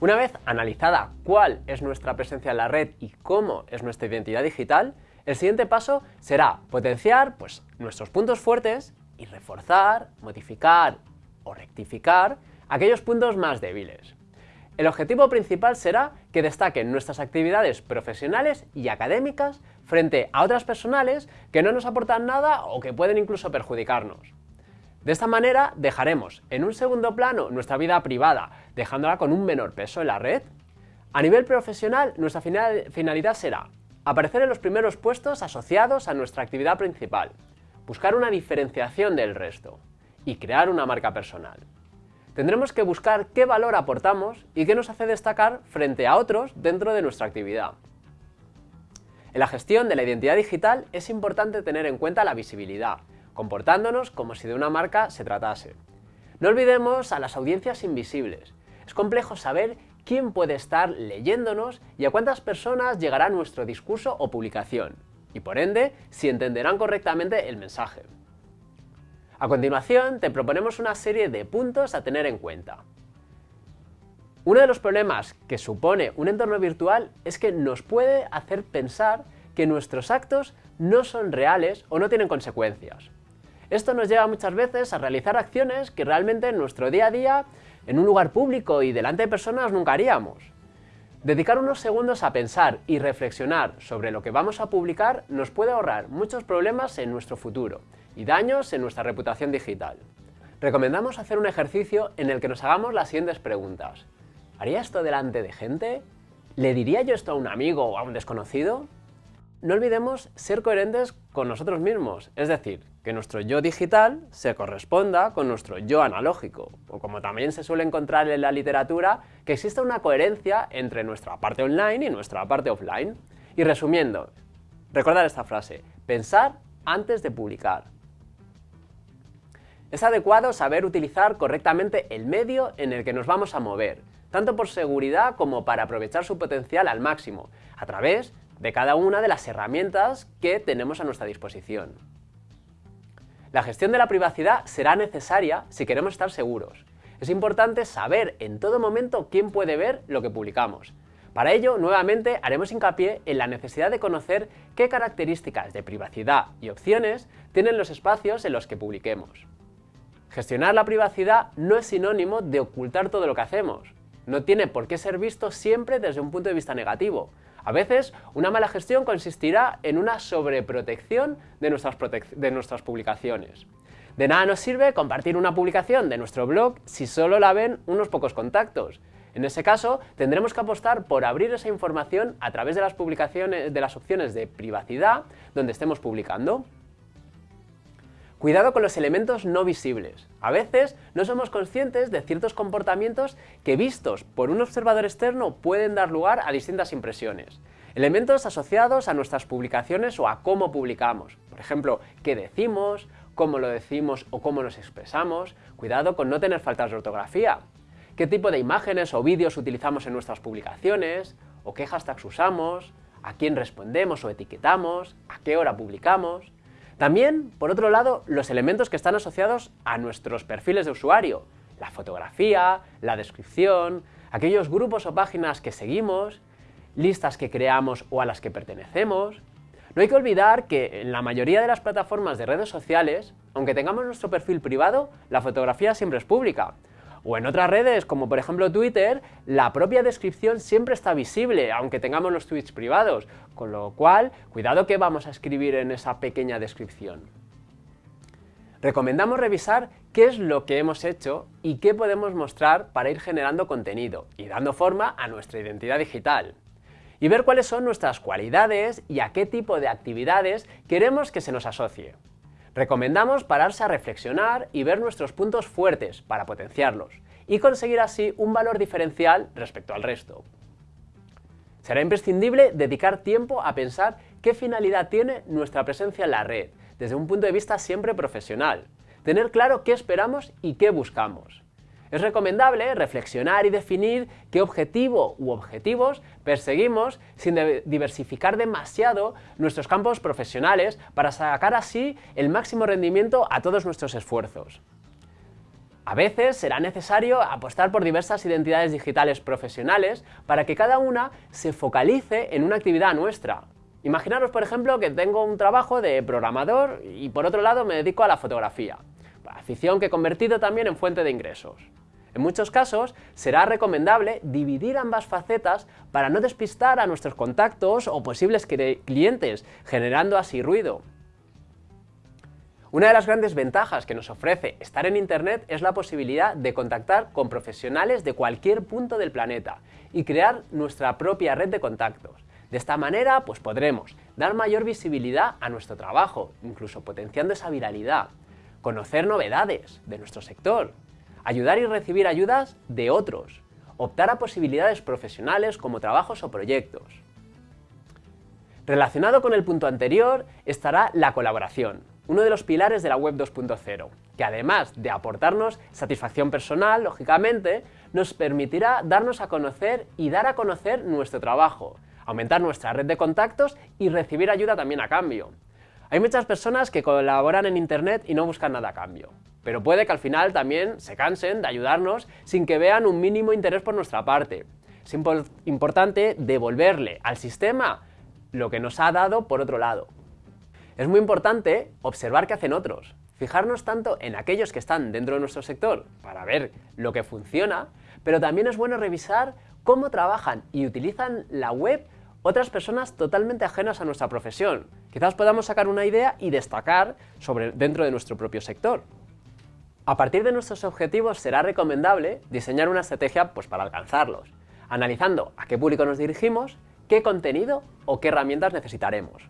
Una vez analizada cuál es nuestra presencia en la red y cómo es nuestra identidad digital, el siguiente paso será potenciar pues, nuestros puntos fuertes y reforzar, modificar o rectificar aquellos puntos más débiles. El objetivo principal será que destaquen nuestras actividades profesionales y académicas frente a otras personales que no nos aportan nada o que pueden incluso perjudicarnos. De esta manera dejaremos en un segundo plano nuestra vida privada, dejándola con un menor peso en la red. A nivel profesional, nuestra finalidad será aparecer en los primeros puestos asociados a nuestra actividad principal, buscar una diferenciación del resto y crear una marca personal. Tendremos que buscar qué valor aportamos y qué nos hace destacar frente a otros dentro de nuestra actividad. En la gestión de la identidad digital es importante tener en cuenta la visibilidad, comportándonos como si de una marca se tratase. No olvidemos a las audiencias invisibles. Es complejo saber quién puede estar leyéndonos y a cuántas personas llegará nuestro discurso o publicación, y por ende, si entenderán correctamente el mensaje. A continuación, te proponemos una serie de puntos a tener en cuenta. Uno de los problemas que supone un entorno virtual es que nos puede hacer pensar que nuestros actos no son reales o no tienen consecuencias. Esto nos lleva muchas veces a realizar acciones que realmente en nuestro día a día, en un lugar público y delante de personas nunca haríamos. Dedicar unos segundos a pensar y reflexionar sobre lo que vamos a publicar nos puede ahorrar muchos problemas en nuestro futuro y daños en nuestra reputación digital. Recomendamos hacer un ejercicio en el que nos hagamos las siguientes preguntas. ¿Haría esto delante de gente? ¿Le diría yo esto a un amigo o a un desconocido? No olvidemos ser coherentes con nosotros mismos, es decir, que nuestro yo digital se corresponda con nuestro yo analógico, o como también se suele encontrar en la literatura, que exista una coherencia entre nuestra parte online y nuestra parte offline. Y resumiendo, recordar esta frase, pensar antes de publicar. Es adecuado saber utilizar correctamente el medio en el que nos vamos a mover, tanto por seguridad como para aprovechar su potencial al máximo, a través de cada una de las herramientas que tenemos a nuestra disposición. La gestión de la privacidad será necesaria si queremos estar seguros. Es importante saber en todo momento quién puede ver lo que publicamos. Para ello, nuevamente, haremos hincapié en la necesidad de conocer qué características de privacidad y opciones tienen los espacios en los que publiquemos. Gestionar la privacidad no es sinónimo de ocultar todo lo que hacemos. No tiene por qué ser visto siempre desde un punto de vista negativo, a veces, una mala gestión consistirá en una sobreprotección de nuestras, de nuestras publicaciones. De nada nos sirve compartir una publicación de nuestro blog si solo la ven unos pocos contactos. En ese caso, tendremos que apostar por abrir esa información a través de las, publicaciones, de las opciones de privacidad donde estemos publicando. Cuidado con los elementos no visibles. A veces no somos conscientes de ciertos comportamientos que vistos por un observador externo pueden dar lugar a distintas impresiones. Elementos asociados a nuestras publicaciones o a cómo publicamos. Por ejemplo, qué decimos, cómo lo decimos o cómo nos expresamos. Cuidado con no tener faltas de ortografía. Qué tipo de imágenes o vídeos utilizamos en nuestras publicaciones, o qué hashtags usamos, a quién respondemos o etiquetamos, a qué hora publicamos. También, por otro lado, los elementos que están asociados a nuestros perfiles de usuario, la fotografía, la descripción, aquellos grupos o páginas que seguimos, listas que creamos o a las que pertenecemos. No hay que olvidar que en la mayoría de las plataformas de redes sociales, aunque tengamos nuestro perfil privado, la fotografía siempre es pública, o en otras redes, como por ejemplo Twitter, la propia descripción siempre está visible, aunque tengamos los tweets privados, con lo cual, cuidado que vamos a escribir en esa pequeña descripción. Recomendamos revisar qué es lo que hemos hecho y qué podemos mostrar para ir generando contenido y dando forma a nuestra identidad digital. Y ver cuáles son nuestras cualidades y a qué tipo de actividades queremos que se nos asocie. Recomendamos pararse a reflexionar y ver nuestros puntos fuertes para potenciarlos y conseguir así un valor diferencial respecto al resto. Será imprescindible dedicar tiempo a pensar qué finalidad tiene nuestra presencia en la red, desde un punto de vista siempre profesional, tener claro qué esperamos y qué buscamos. Es recomendable reflexionar y definir qué objetivo u objetivos perseguimos sin diversificar demasiado nuestros campos profesionales para sacar así el máximo rendimiento a todos nuestros esfuerzos. A veces será necesario apostar por diversas identidades digitales profesionales para que cada una se focalice en una actividad nuestra. Imaginaros, por ejemplo, que tengo un trabajo de programador y por otro lado me dedico a la fotografía, afición que he convertido también en fuente de ingresos. En muchos casos será recomendable dividir ambas facetas para no despistar a nuestros contactos o posibles clientes, generando así ruido. Una de las grandes ventajas que nos ofrece estar en Internet es la posibilidad de contactar con profesionales de cualquier punto del planeta y crear nuestra propia red de contactos. De esta manera, pues podremos dar mayor visibilidad a nuestro trabajo, incluso potenciando esa viralidad, conocer novedades de nuestro sector, ayudar y recibir ayudas de otros, optar a posibilidades profesionales como trabajos o proyectos. Relacionado con el punto anterior estará la colaboración, uno de los pilares de la web 2.0, que además de aportarnos satisfacción personal, lógicamente, nos permitirá darnos a conocer y dar a conocer nuestro trabajo, aumentar nuestra red de contactos y recibir ayuda también a cambio. Hay muchas personas que colaboran en Internet y no buscan nada a cambio, pero puede que al final también se cansen de ayudarnos sin que vean un mínimo interés por nuestra parte. Es importante devolverle al sistema lo que nos ha dado por otro lado. Es muy importante observar qué hacen otros, fijarnos tanto en aquellos que están dentro de nuestro sector para ver lo que funciona, pero también es bueno revisar cómo trabajan y utilizan la web otras personas totalmente ajenas a nuestra profesión. Quizás podamos sacar una idea y destacar sobre, dentro de nuestro propio sector. A partir de nuestros objetivos será recomendable diseñar una estrategia pues, para alcanzarlos, analizando a qué público nos dirigimos, qué contenido o qué herramientas necesitaremos.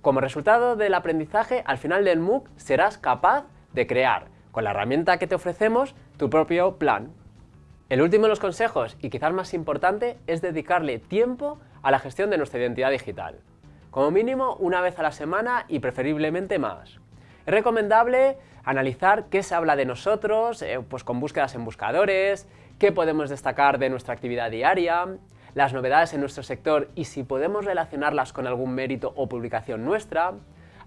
Como resultado del aprendizaje, al final del MOOC serás capaz de crear, con la herramienta que te ofrecemos, tu propio plan. El último de los consejos, y quizás más importante, es dedicarle tiempo a la gestión de nuestra identidad digital. Como mínimo una vez a la semana y preferiblemente más. Es recomendable analizar qué se habla de nosotros, eh, pues con búsquedas en buscadores, qué podemos destacar de nuestra actividad diaria, las novedades en nuestro sector y si podemos relacionarlas con algún mérito o publicación nuestra.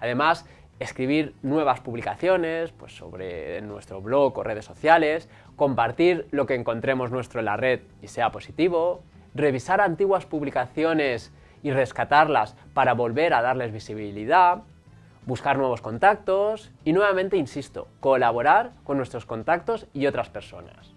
Además, escribir nuevas publicaciones pues sobre nuestro blog o redes sociales, compartir lo que encontremos nuestro en la red y sea positivo, revisar antiguas publicaciones y rescatarlas para volver a darles visibilidad, buscar nuevos contactos y nuevamente, insisto, colaborar con nuestros contactos y otras personas.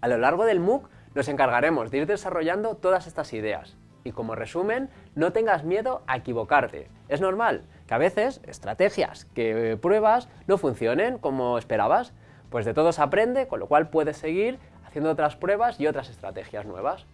A lo largo del MOOC nos encargaremos de ir desarrollando todas estas ideas y como resumen, no tengas miedo a equivocarte. Es normal que a veces estrategias que pruebas no funcionen como esperabas, pues de todo se aprende, con lo cual puedes seguir haciendo otras pruebas y otras estrategias nuevas.